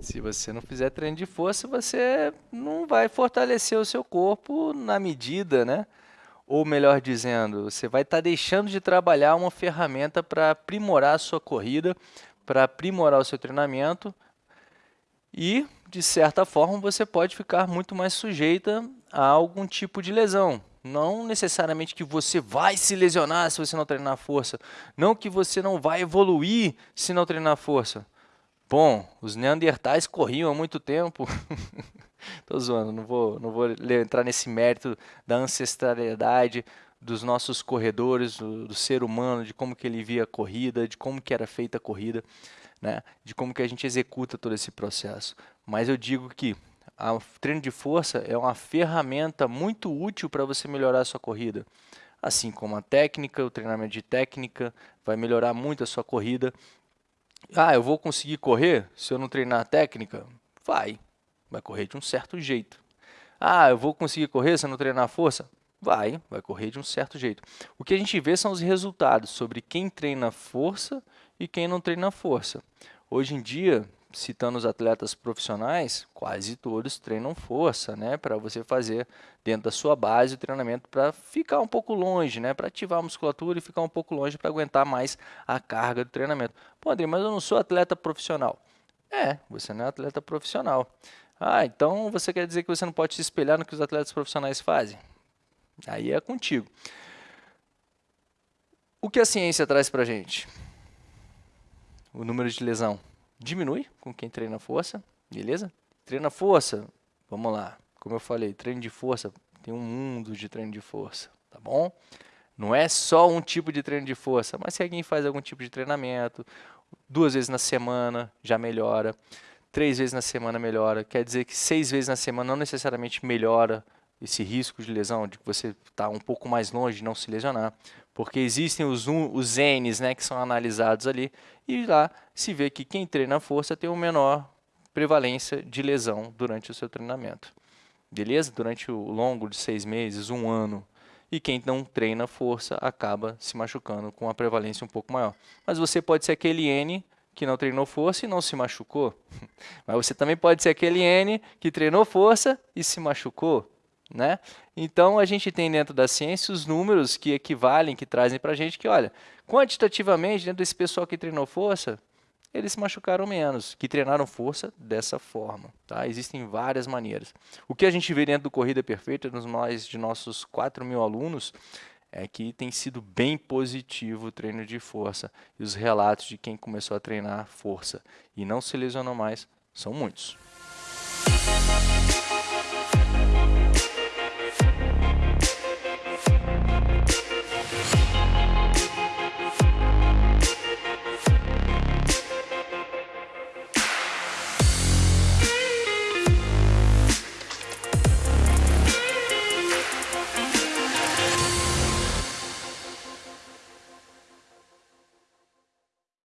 Se você não fizer treino de força, você não vai fortalecer o seu corpo na medida, né? Ou melhor dizendo, você vai estar tá deixando de trabalhar uma ferramenta para aprimorar a sua corrida, para aprimorar o seu treinamento e, de certa forma, você pode ficar muito mais sujeita a algum tipo de lesão. Não necessariamente que você vai se lesionar se você não treinar força. Não que você não vai evoluir se não treinar força. Bom, os neandertais corriam há muito tempo. Estou zoando, não vou, não vou entrar nesse mérito da ancestralidade dos nossos corredores, do, do, ser humano, de como que ele via a corrida, de como que era feita a corrida, né? de como que a gente executa todo esse processo. Mas eu digo que o treino de força é uma ferramenta muito útil para você melhorar a sua corrida. Assim como a técnica, o treinamento de técnica vai melhorar muito a sua corrida. Ah, eu vou conseguir correr se eu não treinar a técnica? Vai, vai correr de um certo jeito. Ah, eu vou conseguir correr se eu não treinar a força? Vai, vai correr de um certo jeito. O que a gente vê são os resultados sobre quem treina força e quem não treina força. Hoje em dia, citando os atletas profissionais, quase todos treinam força, né, para você fazer dentro da sua base o treinamento para ficar um pouco longe, né, para ativar a musculatura e ficar um pouco longe para aguentar mais a carga do treinamento. Pô, André, mas eu não sou atleta profissional. É, você não é atleta profissional. Ah, então você quer dizer que você não pode se espelhar no que os atletas profissionais fazem? Aí é contigo. O que a ciência traz para gente? O número de lesão diminui com quem treina força, beleza? Treina força, vamos lá. Como eu falei, treino de força, tem um mundo de treino de força, tá bom? Não é só um tipo de treino de força, mas se alguém faz algum tipo de treinamento, duas vezes na semana já melhora, três vezes na semana melhora, quer dizer que seis vezes na semana não necessariamente melhora esse risco de lesão, de que você está um pouco mais longe de não se lesionar, porque existem os, os N's né, que são analisados ali, e lá se vê que quem treina força tem uma menor prevalência de lesão durante o seu treinamento. Beleza? Durante o longo de seis meses, um ano. E quem não treina força acaba se machucando com uma prevalência um pouco maior. Mas você pode ser aquele N que não treinou força e não se machucou. Mas você também pode ser aquele N que treinou força e se machucou. Né? Então, a gente tem dentro da ciência os números que equivalem, que trazem para a gente que, olha, quantitativamente, dentro desse pessoal que treinou força, eles se machucaram menos, que treinaram força dessa forma. Tá? Existem várias maneiras. O que a gente vê dentro do Corrida Perfeita, nos mais de nossos 4 mil alunos, é que tem sido bem positivo o treino de força. E os relatos de quem começou a treinar força e não se lesionou mais são muitos.